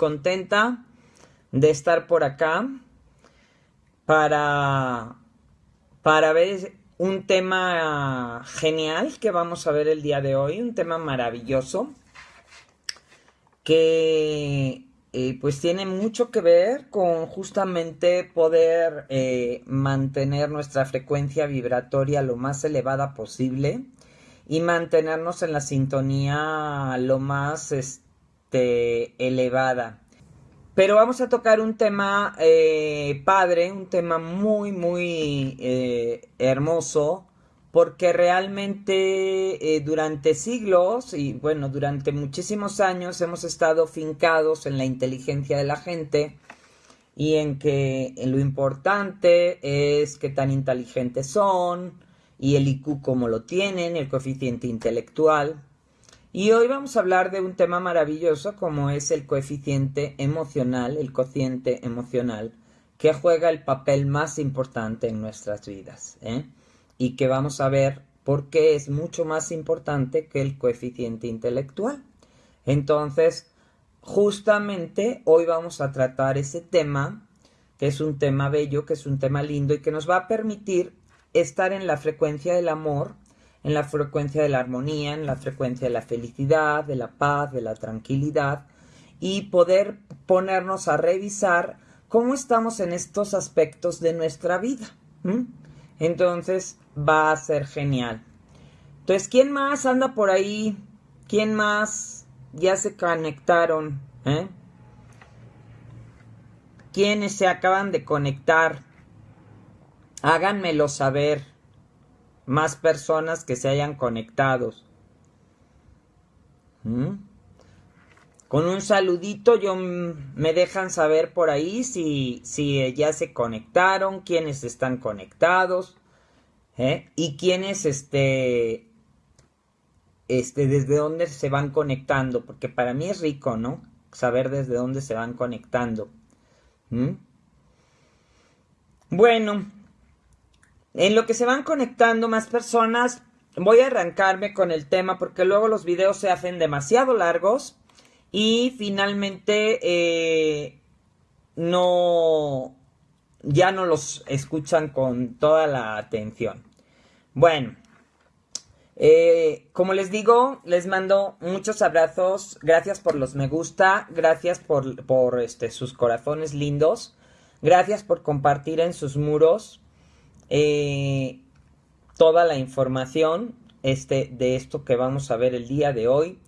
contenta de estar por acá para, para ver un tema genial que vamos a ver el día de hoy, un tema maravilloso que eh, pues tiene mucho que ver con justamente poder eh, mantener nuestra frecuencia vibratoria lo más elevada posible y mantenernos en la sintonía lo más este, elevada. Pero vamos a tocar un tema eh, padre, un tema muy, muy eh, hermoso, porque realmente eh, durante siglos y bueno, durante muchísimos años hemos estado fincados en la inteligencia de la gente y en que lo importante es qué tan inteligentes son y el IQ como lo tienen, el coeficiente intelectual. Y hoy vamos a hablar de un tema maravilloso como es el coeficiente emocional, el cociente emocional, que juega el papel más importante en nuestras vidas. ¿eh? Y que vamos a ver por qué es mucho más importante que el coeficiente intelectual. Entonces, justamente hoy vamos a tratar ese tema, que es un tema bello, que es un tema lindo y que nos va a permitir estar en la frecuencia del amor en la frecuencia de la armonía, en la frecuencia de la felicidad, de la paz, de la tranquilidad y poder ponernos a revisar cómo estamos en estos aspectos de nuestra vida. Entonces va a ser genial. Entonces, ¿quién más anda por ahí? ¿Quién más ya se conectaron? ¿Eh? ¿Quiénes se acaban de conectar? Háganmelo saber más personas que se hayan conectado. ¿Mm? Con un saludito yo me dejan saber por ahí si, si ya se conectaron, quiénes están conectados ¿eh? y quiénes este, este, desde dónde se van conectando, porque para mí es rico, ¿no? Saber desde dónde se van conectando. ¿Mm? Bueno, en lo que se van conectando más personas, voy a arrancarme con el tema porque luego los videos se hacen demasiado largos y finalmente eh, no ya no los escuchan con toda la atención. Bueno, eh, como les digo, les mando muchos abrazos. Gracias por los me gusta. Gracias por, por este, sus corazones lindos. Gracias por compartir en sus muros eh, toda la información este, de esto que vamos a ver el día de hoy.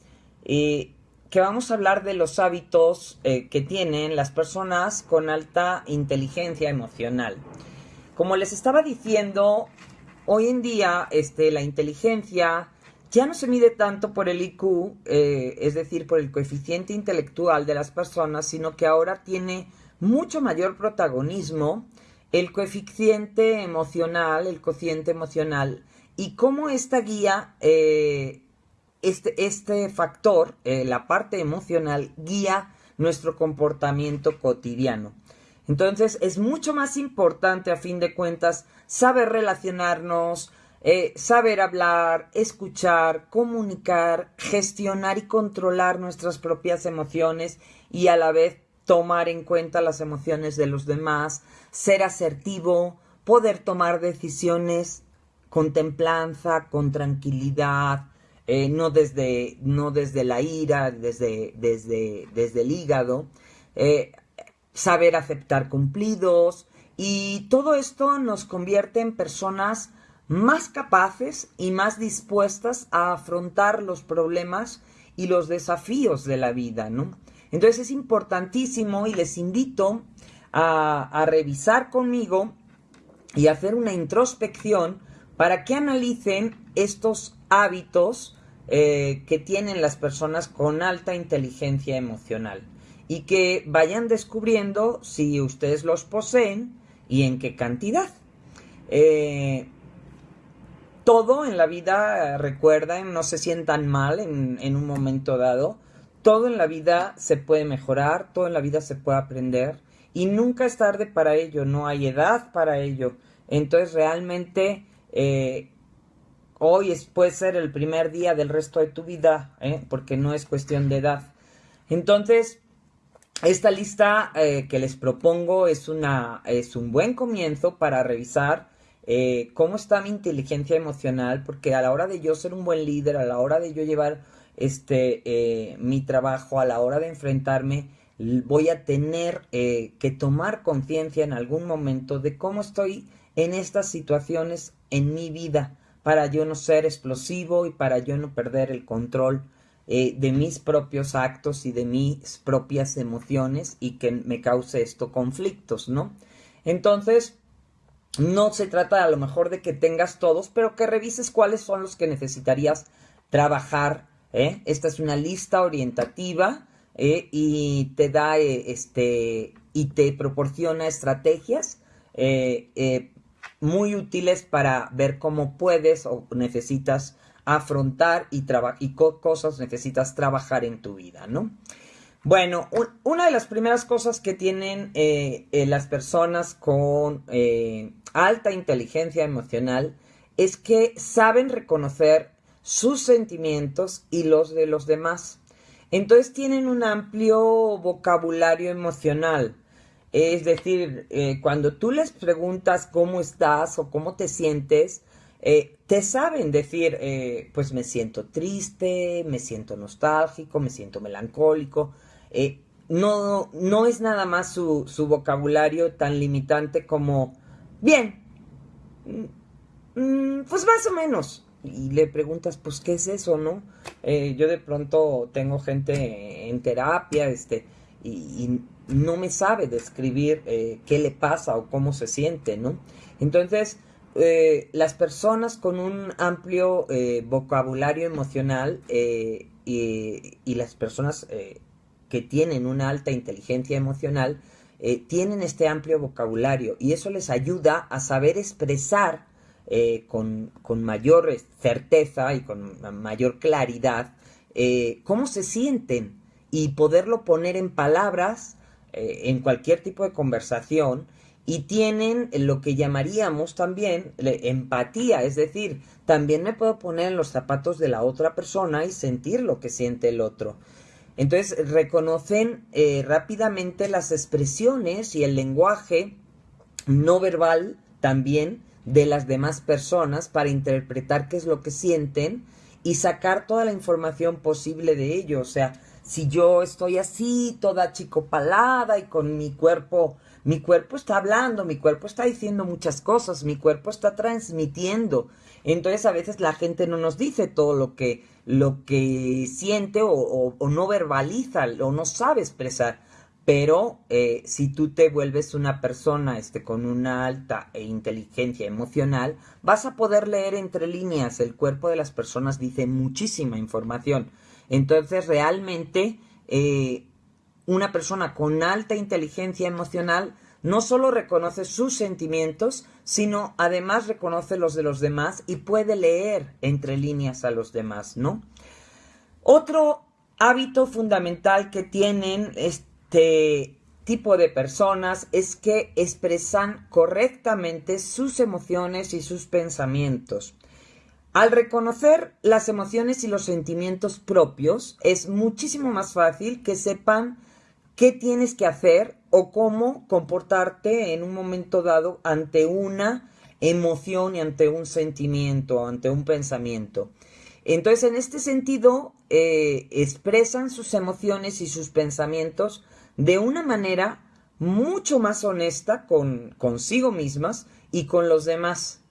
y que vamos a hablar de los hábitos eh, que tienen las personas con alta inteligencia emocional. Como les estaba diciendo, hoy en día este, la inteligencia ya no se mide tanto por el IQ, eh, es decir, por el coeficiente intelectual de las personas, sino que ahora tiene mucho mayor protagonismo el coeficiente emocional, el cociente emocional, y cómo esta guía, eh, este, este, factor, eh, la parte emocional, guía nuestro comportamiento cotidiano. Entonces es mucho más importante a fin de cuentas saber relacionarnos, eh, saber hablar, escuchar, comunicar, gestionar y controlar nuestras propias emociones y a la vez tomar en cuenta las emociones de los demás, ser asertivo, poder tomar decisiones con templanza, con tranquilidad, eh, no, desde, no desde la ira, desde, desde, desde el hígado, eh, saber aceptar cumplidos y todo esto nos convierte en personas más capaces y más dispuestas a afrontar los problemas y los desafíos de la vida, ¿no? Entonces es importantísimo y les invito a, revisar conmigo y hacer una introspección para que analicen estos hábitos eh, que tienen las personas con alta inteligencia emocional y que vayan descubriendo si ustedes los poseen y en qué cantidad. Eh, todo en la vida, recuerden, no se sientan mal en un momento dado todo en la vida se puede mejorar, todo en la vida se puede aprender y nunca es tarde para ello, no hay edad para ello. Entonces realmente eh, hoy puede ser el primer día del resto de tu vida, ¿eh? porque no es cuestión de edad. Entonces, esta lista eh, que les propongo es, una, es un buen comienzo para revisar cómo está mi inteligencia emocional, porque a la hora de yo ser un buen líder, a la hora de yo llevar este, eh, mi trabajo, a la hora de enfrentarme, voy a tener que tomar conciencia en algún momento de cómo estoy en estas situaciones en mi vida para yo no ser explosivo y para yo no perder el control eh, de mis propios actos y de mis propias emociones y que me cause esto conflictos, ¿no? Entonces, no se trata a lo mejor de que tengas todos, pero que revises cuáles son los que necesitarías trabajar. ¿Eh? Esta es una lista orientativa ¿eh? y te da este y te proporciona estrategias muy útiles para ver cómo puedes o necesitas afrontar y, y cosas necesitas trabajar en tu vida, ¿no? Bueno, una de las primeras cosas que tienen eh, eh, las personas con eh, alta inteligencia emocional es que saben reconocer sus sentimientos y los de los demás. Entonces tienen un amplio vocabulario emocional. Es decir, eh, cuando tú les preguntas cómo estás o cómo te sientes, eh, te saben decir, eh, pues me siento triste, me siento nostálgico, me siento melancólico. no, no es nada más su, vocabulario tan limitante como, bien, mm, mm, pues más o menos. Y le preguntas, pues, ¿qué es eso, no? yo de pronto tengo gente en terapia, este, y, no me sabe describir eh, qué le pasa o cómo se siente, ¿no? Entonces, eh, las personas con un amplio eh, vocabulario emocional y, y, las personas que tienen una alta inteligencia emocional tienen este amplio vocabulario y eso les ayuda a saber expresar con, con, mayor certeza y con mayor claridad cómo se sienten y poderlo poner en palabras eh, en cualquier tipo de conversación y tienen lo que llamaríamos también empatía, es decir, también me puedo poner en los zapatos de la otra persona y sentir lo que siente el otro. Entonces reconocen eh, rápidamente las expresiones y el lenguaje no verbal también de las demás personas para interpretar qué es lo que sienten y sacar toda la información posible de ello. O sea, si yo estoy así, toda chicopalada y con mi cuerpo, mi cuerpo está hablando, mi cuerpo está diciendo muchas cosas, mi cuerpo está transmitiendo. Entonces a veces la gente no nos dice todo lo que, lo que siente o, no verbaliza o no sabe expresar. Pero eh, si tú te vuelves una persona este, con una alta e inteligencia emocional, vas a poder leer entre líneas. El cuerpo de las personas dice muchísima información. Entonces, realmente, eh, una persona con alta inteligencia emocional no solo reconoce sus sentimientos, sino además reconoce los de los demás y puede leer entre líneas a los demás, ¿no? Otro hábito fundamental que tienen este tipo de personas es que expresan correctamente sus emociones y sus pensamientos. Al reconocer las emociones y los sentimientos propios, es muchísimo más fácil que sepan qué tienes que hacer o cómo comportarte en un momento dado ante una emoción y ante un sentimiento, ante un pensamiento. Entonces, en este sentido, eh, expresan sus emociones y sus pensamientos de una manera mucho más honesta con consigo mismas y con los demás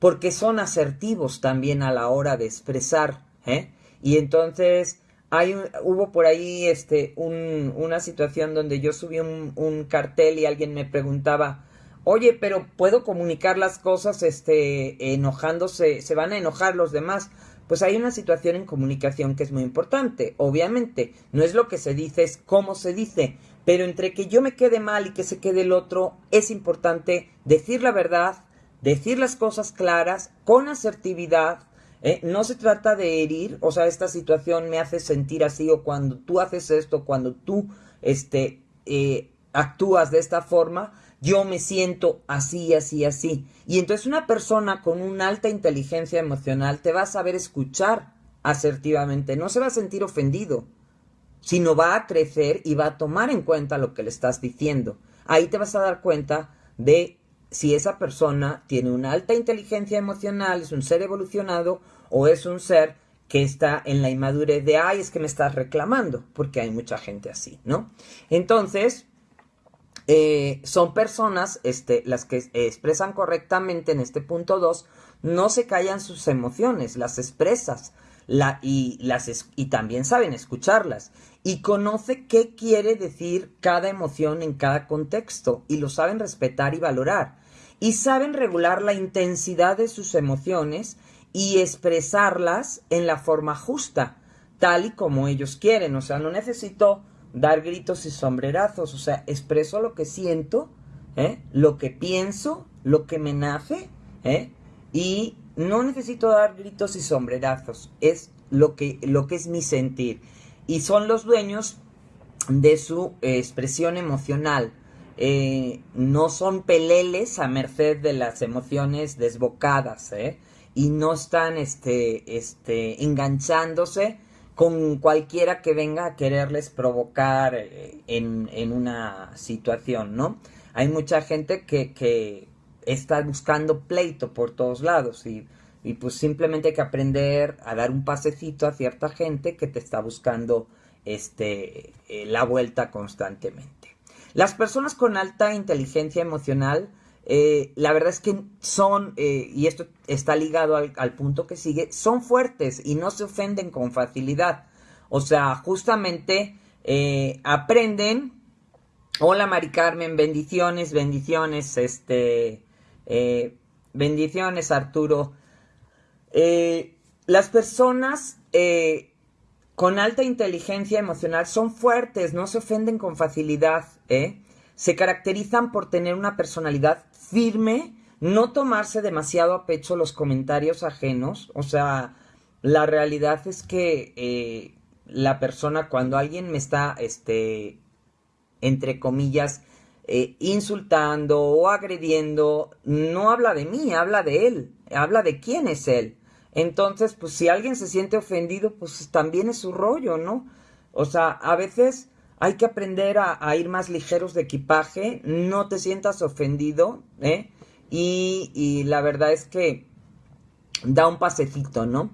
porque son asertivos también a la hora de expresar, ¿eh? Y entonces hay hubo por ahí este un, una situación donde yo subí un, un, cartel y alguien me preguntaba, oye, pero puedo comunicar las cosas, este, enojándose, se van a enojar los demás. Pues hay una situación en comunicación que es muy importante. Obviamente, no es lo que se dice, es cómo se dice. Pero entre que yo me quede mal y que se quede el otro, es importante decir la verdad, decir las cosas claras, con asertividad. ¿eh? No se trata de herir, o sea, esta situación me hace sentir así, o cuando tú haces esto, cuando tú este, eh, actúas de esta forma, yo me siento así, así, así. Y entonces una persona con una alta inteligencia emocional te va a saber escuchar asertivamente, no se va a sentir ofendido. sino va a crecer y va a tomar en cuenta lo que le estás diciendo. Ahí te vas a dar cuenta de si esa persona tiene una alta inteligencia emocional, es un ser evolucionado o es un ser que está en la inmadurez de, ay, es que me estás reclamando, porque hay mucha gente así, ¿no? Entonces, eh, son personas, este, las que expresan correctamente en este punto 2, no se callan sus emociones, las expresas y, y también saben escucharlas y conoce qué quiere decir cada emoción en cada contexto y lo saben respetar y valorar y saben regular la intensidad de sus emociones y expresarlas en la forma justa, tal y como ellos quieren. O sea, no necesito dar gritos y sombrerazos, o sea, expreso lo que siento, ¿eh? lo que pienso, lo que me nace, ¿eh? y no necesito dar gritos y sombrerazos, es lo que, lo que es mi sentir. Y son los dueños de su expresión emocional. Eh, no son peleles a merced de las emociones desbocadas, ¿eh? y no están este, este, enganchándose con cualquiera que venga a quererles provocar eh, en, en una situación, ¿no? Hay mucha gente que, que, está buscando pleito por todos lados y, y, pues simplemente hay que aprender a dar un pasecito a cierta gente que te está buscando este, la vuelta constantemente. Las personas con alta inteligencia emocional, eh, la verdad es que son, eh, y esto está ligado al, punto que sigue, son fuertes y no se ofenden con facilidad. O sea, justamente eh, aprenden. Hola Mari Carmen, bendiciones, bendiciones, este, bendiciones Arturo. las personas con alta inteligencia emocional son fuertes, no se ofenden con facilidad. Se caracterizan por tener una personalidad firme, no tomarse demasiado a pecho los comentarios ajenos, o sea, la realidad es que eh, la persona cuando alguien me está, este, entre comillas, eh, insultando o agrediendo, no habla de mí, habla de él, habla de quién es él. Entonces, pues si alguien se siente ofendido, pues también es su rollo, ¿no? O sea, a veces hay que aprender a, ir más ligeros de equipaje, no te sientas ofendido, ¿eh? Y, la verdad es que da un pasecito, ¿no?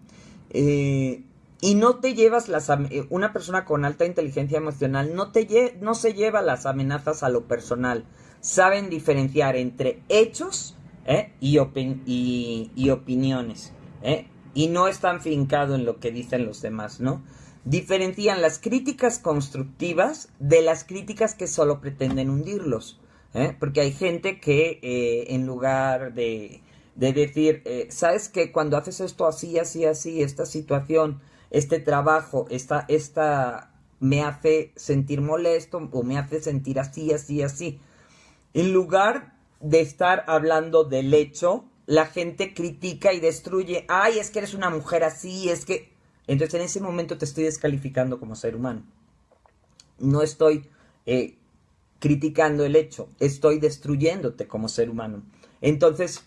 Eh, y no te llevas las... Eh, una persona con alta inteligencia emocional no, te no se lleva las amenazas a lo personal. Saben diferenciar entre hechos ¿eh? y, opiniones. y no están fincado en lo que dicen los demás, ¿no? Diferencian las críticas constructivas de las críticas que solo pretenden hundirlos, ¿eh? porque hay gente que eh, en lugar de, de decir, ¿sabes que cuando haces esto así, así, así, esta situación, este trabajo, esta, esta me hace sentir molesto o me hace sentir así, así, así, en lugar de estar hablando del hecho, la gente critica y destruye, ay, es que eres una mujer así, es que... Entonces en ese momento te estoy descalificando como ser humano. No estoy eh, criticando el hecho, estoy destruyéndote como ser humano. Entonces,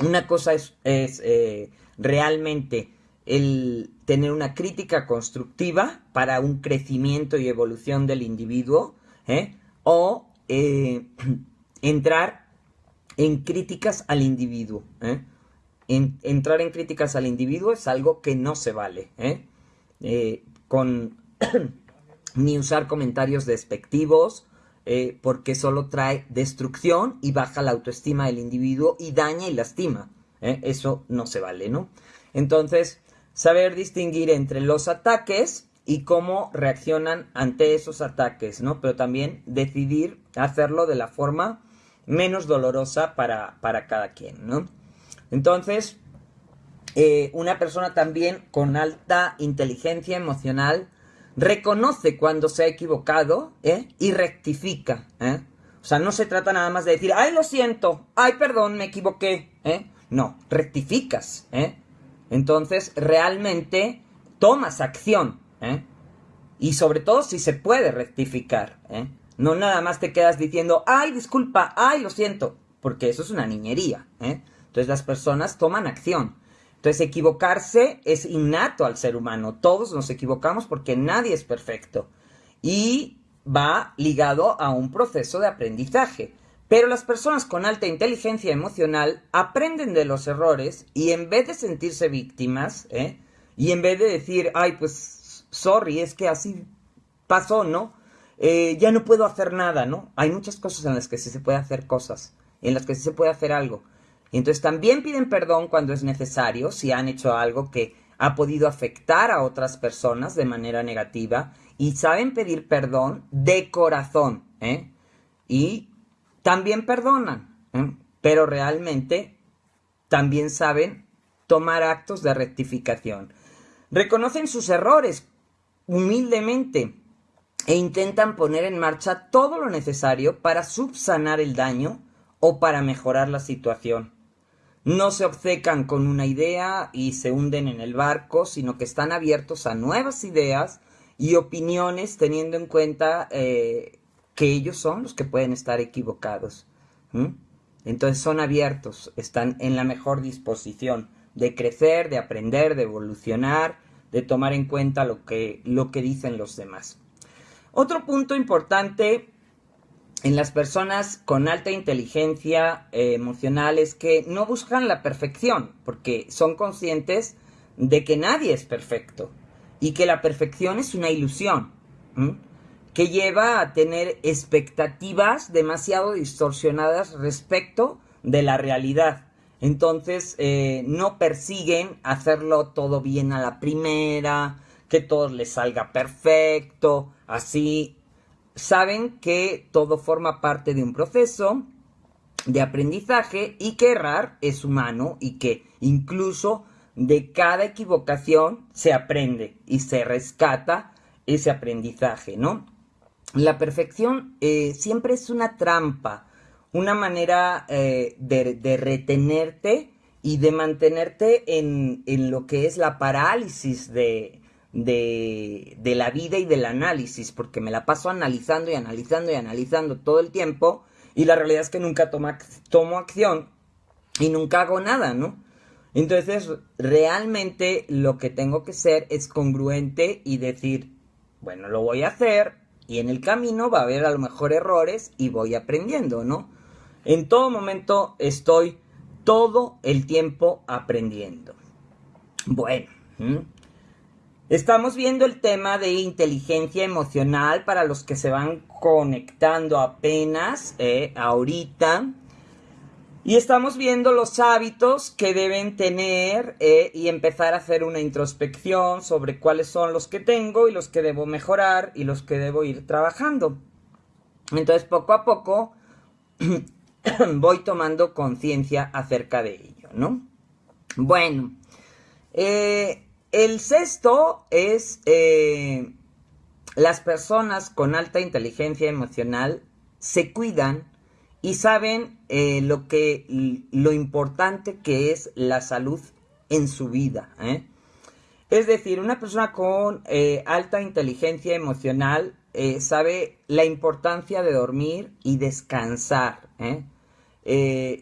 una cosa es, eh, realmente el tener una crítica constructiva para un crecimiento y evolución del individuo, ¿eh? o entrar en críticas al individuo. Entrar en críticas al individuo es algo que no se vale. ¿eh? Eh, con ni usar comentarios despectivos, porque solo trae destrucción y baja la autoestima del individuo y daña y lastima. Eso no se vale, ¿no? Entonces, saber distinguir entre los ataques y cómo reaccionan ante esos ataques, ¿no? Pero también decidir hacerlo de la forma menos dolorosa para, cada quien, ¿no? Entonces, eh, una persona también con alta inteligencia emocional reconoce cuando se ha equivocado ¿eh? y rectifica. ¿eh? O sea, no se trata nada más de decir, ay, lo siento, ay, perdón, me equivoqué. ¿eh? No, rectificas. Entonces, realmente tomas acción. Y sobre todo si se puede rectificar. No nada más te quedas diciendo, ay, disculpa, ay, lo siento, porque eso es una niñería. ¿eh? Entonces las personas toman acción. Entonces, equivocarse es innato al ser humano. Todos nos equivocamos porque nadie es perfecto. Y va ligado a un proceso de aprendizaje. Pero las personas con alta inteligencia emocional aprenden de los errores y en vez de sentirse víctimas, ¿eh? y en vez de decir, ay, pues, sorry, es que así pasó, ¿no? Eh, ya no puedo hacer nada, ¿no? Hay muchas cosas en las que sí se puede hacer cosas, en las que sí se puede hacer algo. Entonces también piden perdón cuando es necesario, si han hecho algo que ha podido afectar a otras personas de manera negativa, y saben pedir perdón de corazón, ¿eh? Y también perdonan, ¿eh? pero realmente también saben tomar actos de rectificación. Reconocen sus errores humildemente e intentan poner en marcha todo lo necesario para subsanar el daño o para mejorar la situación. No se obcecan con una idea y se hunden en el barco, sino que están abiertos a nuevas ideas y opiniones teniendo en cuenta eh, que ellos son los que pueden estar equivocados. Entonces son abiertos, están en la mejor disposición de crecer, de aprender, de evolucionar, de tomar en cuenta lo que, lo que dicen los demás. Otro punto importante en las personas con alta inteligencia eh, emocional es que no buscan la perfección, porque son conscientes de que nadie es perfecto y que la perfección es una ilusión que lleva a tener expectativas demasiado distorsionadas respecto de la realidad. Entonces eh, no persiguen hacerlo todo bien a la primera, que todo les salga perfecto, así. Saben que todo forma parte de un proceso de aprendizaje y que errar es humano y que incluso de cada equivocación se aprende y se rescata ese aprendizaje, ¿no? La perfección eh, siempre es una trampa, una manera eh, de, retenerte y de mantenerte en, lo que es la parálisis de, de, la vida y del análisis, porque me la paso analizando y analizando y analizando todo el tiempo y la realidad es que nunca tomo acción y nunca hago nada, ¿no? Entonces, realmente lo que tengo que ser es congruente y decir, bueno, lo voy a hacer y en el camino va a haber a lo mejor errores y voy aprendiendo, ¿no? En todo momento estoy todo el tiempo aprendiendo. Bueno, estamos viendo el tema de inteligencia emocional para los que se van conectando apenas eh, ahorita. Y estamos viendo los hábitos que deben tener eh, y empezar a hacer una introspección sobre cuáles son los que tengo y los que debo mejorar y los que debo ir trabajando. Entonces, poco a poco voy tomando conciencia acerca de ello, ¿no? Bueno, eh, el sexto es eh, las personas con alta inteligencia emocional se cuidan y saben eh, lo que lo importante que es la salud en su vida. ¿eh? Es decir, una persona con alta inteligencia emocional sabe la importancia de dormir y descansar.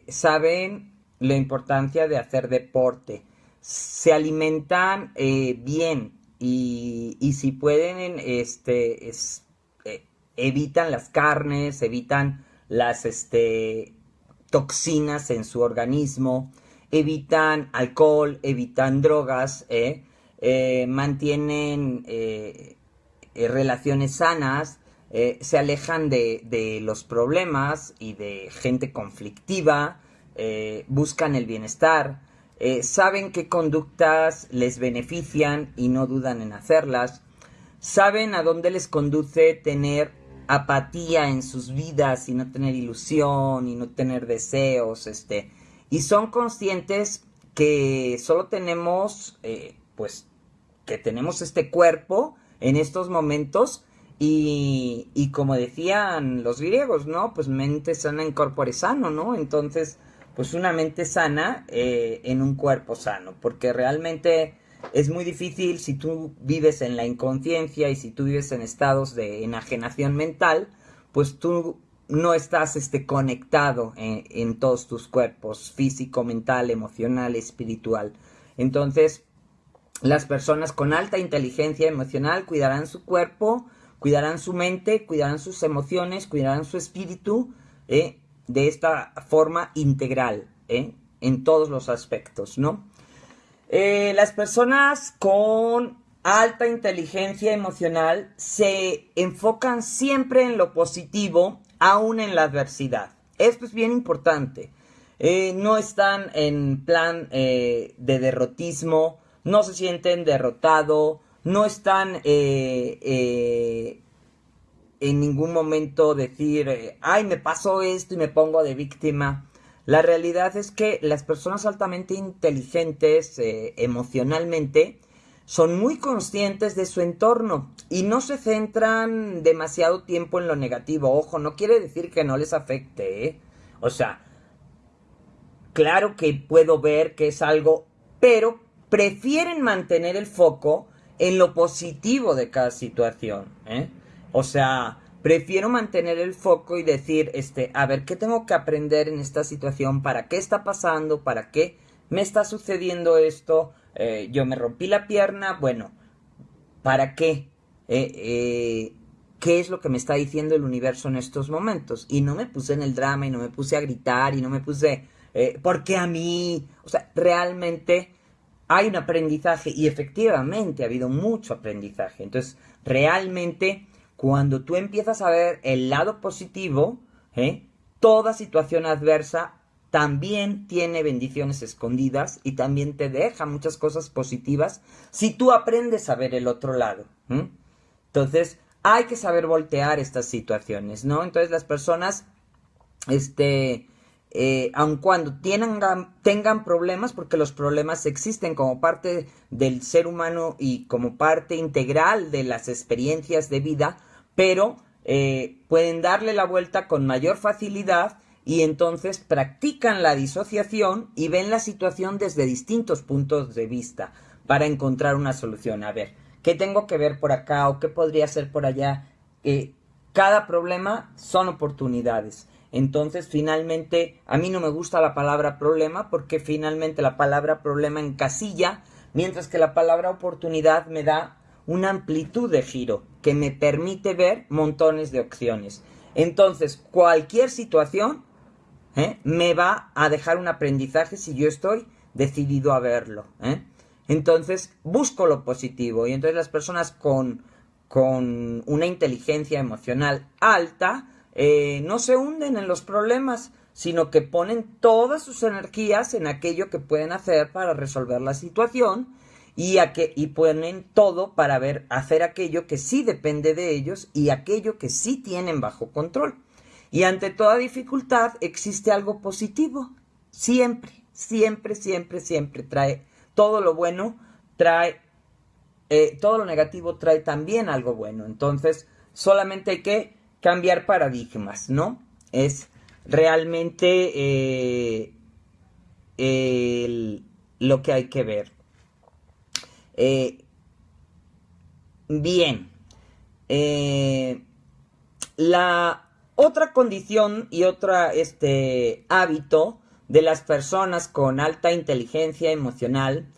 saben la importancia de hacer deporte. Se alimentan bien y, y, si pueden, este, evitan las carnes, evitan las este, toxinas en su organismo, evitan alcohol, evitan drogas, ¿eh? Eh, mantienen eh, relaciones sanas, se alejan de, de, los problemas y de gente conflictiva, buscan el bienestar, saben qué conductas les benefician y no dudan en hacerlas, saben a dónde les conduce tener apatía en sus vidas y no tener ilusión y no tener deseos, este, y son conscientes que solo tenemos, eh, pues, que tenemos este cuerpo en estos momentos y, y, como decían los griegos, ¿no? Pues mente sana en corpore sano, ¿no? Entonces, pues una mente sana eh, en un cuerpo sano, porque realmente es muy difícil si tú vives en la inconsciencia y si tú vives en estados de enajenación mental, pues tú no estás este, conectado en, todos tus cuerpos, físico, mental, emocional, espiritual. Entonces, las personas con alta inteligencia emocional cuidarán su cuerpo, cuidarán su mente, cuidarán sus emociones, cuidarán su espíritu ¿eh? De esta forma integral, ¿eh? en todos los aspectos, ¿no? Eh, las personas con alta inteligencia emocional se enfocan siempre en lo positivo, aún en la adversidad. Esto es bien importante. no están en plan de derrotismo, no se sienten derrotados, no están eh, eh, en ningún momento decir, eh, ay, me pasó esto y me pongo de víctima. La realidad es que las personas altamente inteligentes emocionalmente son muy conscientes de su entorno y no se centran demasiado tiempo en lo negativo. Ojo, no quiere decir que no les afecte, O sea, claro que puedo ver que es algo, pero prefieren mantener el foco en lo positivo de cada situación. ¿eh? O sea, prefiero mantener el foco y decir, este, a ver, ¿qué tengo que aprender en esta situación? ¿Para qué está pasando? ¿Para qué me está sucediendo esto? Eh, yo me rompí la pierna, bueno, ¿para qué? Eh, ¿Qué es lo que me está diciendo el universo en estos momentos? Y no me puse en el drama y no me puse a gritar y no me puse, ¿por qué a mí? O sea, realmente hay un aprendizaje y efectivamente ha habido mucho aprendizaje. Entonces, realmente, cuando tú empiezas a ver el lado positivo, ¿eh? toda situación adversa también tiene bendiciones escondidas y también te deja muchas cosas positivas si tú aprendes a ver el otro lado. Entonces, hay que saber voltear estas situaciones, ¿no? Entonces, las personas, este, eh, aun cuando tengan, tengan problemas, porque los problemas existen como parte del ser humano y como parte integral de las experiencias de vida, pero eh, pueden darle la vuelta con mayor facilidad y entonces practican la disociación y ven la situación desde distintos puntos de vista para encontrar una solución. A ver, ¿qué tengo que ver por acá o qué podría ser por allá? Eh, cada problema son oportunidades. Entonces, finalmente, a mí no me gusta la palabra problema porque finalmente la palabra problema encasilla, mientras que la palabra oportunidad me da una amplitud de giro que me permite ver montones de opciones. Entonces, cualquier situación ¿eh? me va a dejar un aprendizaje si yo estoy decidido a verlo. ¿eh? Entonces, busco lo positivo y entonces las personas con, con una inteligencia emocional alta, eh, no se hunden en los problemas, sino que ponen todas sus energías en aquello que pueden hacer para resolver la situación y, a que, y ponen todo para ver, hacer aquello que sí depende de ellos y aquello que sí tienen bajo control. Y ante toda dificultad existe algo positivo. Siempre, siempre, siempre, siempre trae todo lo bueno, trae eh, todo lo negativo trae también algo bueno. Entonces, solamente hay que cambiar paradigmas, ¿no? Es realmente eh, lo que hay que ver. Eh, bien. Eh, la otra condición y otro este, hábito de las personas con alta inteligencia emocional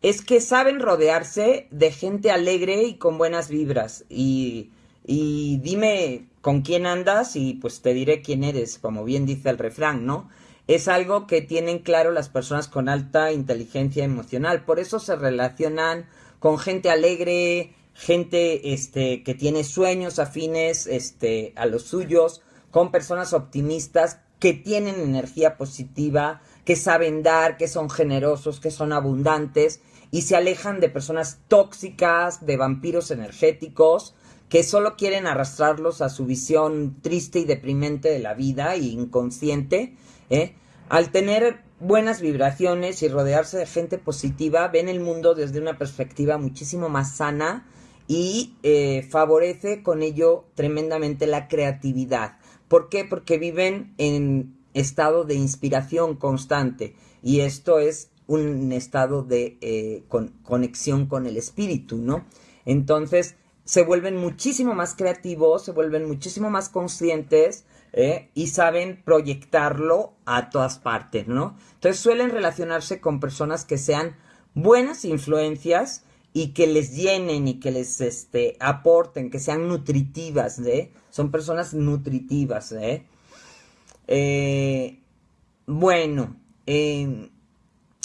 es que saben rodearse de gente alegre y con buenas vibras. Y, y dime con quién andas y pues te diré quién eres, como bien dice el refrán, ¿no? Es algo que tienen claro las personas con alta inteligencia emocional, por eso se relacionan con gente alegre, gente este que tiene sueños afines este a los suyos, con personas optimistas que tienen energía positiva, que saben dar, que son generosos, que son abundantes y se alejan de personas tóxicas, de vampiros energéticos que solo quieren arrastrarlos a su visión triste y deprimente de la vida e inconsciente, ¿eh? al tener buenas vibraciones y rodearse de gente positiva, ven el mundo desde una perspectiva muchísimo más sana y eh, favorece con ello tremendamente la creatividad. ¿Por qué? Porque viven en estado de inspiración constante y esto es un estado de eh, conexión con el espíritu, ¿no? Entonces, se vuelven muchísimo más creativos, se vuelven muchísimo más conscientes ¿eh? y saben proyectarlo a todas partes, ¿no? Entonces suelen relacionarse con personas que sean buenas influencias y que les llenen y que les este, aporten, que sean nutritivas, ¿eh? Son personas nutritivas, ¿eh? eh bueno, em,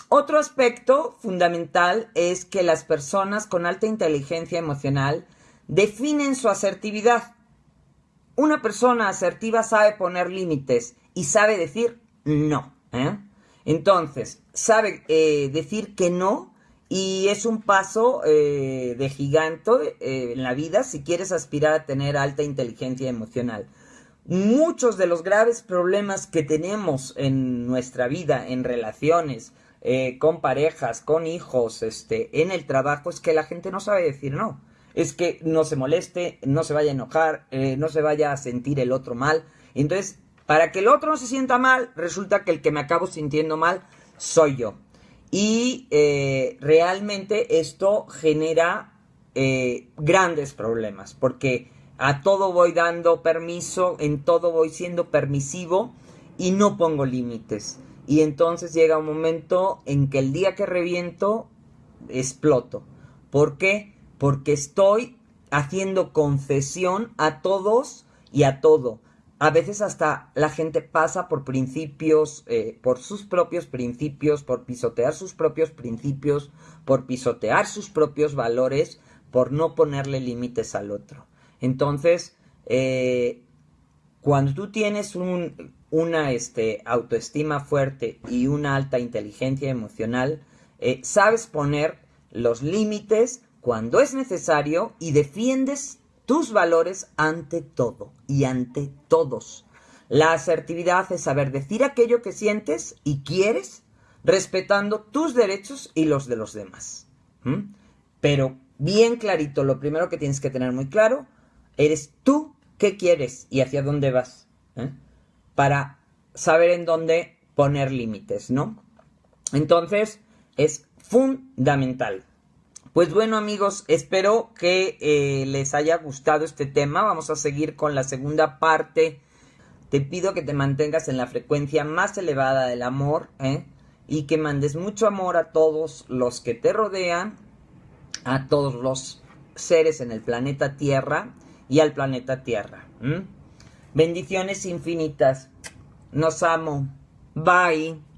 otro aspecto fundamental es que las personas con alta inteligencia emocional definen su asertividad. Una persona asertiva sabe poner límites y sabe decir no. ¿eh? Entonces, sabe eh, decir que no y es un paso eh, de gigante eh, en la vida si quieres aspirar a tener alta inteligencia emocional. Muchos de los graves problemas que tenemos en nuestra vida, en relaciones, con parejas, con hijos, este, en el trabajo, es que la gente no sabe decir no. Es que no se moleste, no se vaya a enojar, no se vaya a sentir el otro mal. Entonces, para que el otro no se sienta mal, resulta que el que me acabo sintiendo mal soy yo. Y eh, realmente esto genera eh, grandes problemas, porque a todo voy dando permiso, en todo voy siendo permisivo y no pongo límites. Y entonces llega un momento en que el día que reviento, exploto. ¿Por qué? Porque estoy haciendo concesión a todos y a todo a veces hasta la gente pasa por principios, eh, por sus propios principios, por pisotear sus propios principios, por pisotear sus propios valores, por no ponerle límites al otro. Entonces, eh, cuando tú tienes un, una este, autoestima fuerte y una alta inteligencia emocional, eh, sabes poner los límites cuando es necesario y defiendes tus valores ante todo y ante todos. La asertividad es saber decir aquello que sientes y quieres, respetando tus derechos y los de los demás. Pero bien clarito, lo primero que tienes que tener muy claro, eres tú qué quieres y hacia dónde vas. ¿eh? Para saber en dónde poner límites, ¿no? Entonces, es fundamental. Pues bueno amigos, espero que eh, les haya gustado este tema. Vamos a seguir con la segunda parte. Te pido que te mantengas en la frecuencia más elevada del amor ¿eh? y que mandes mucho amor a todos los que te rodean, a todos los seres en el planeta Tierra y al planeta Tierra. Bendiciones infinitas. Nos amo. Bye.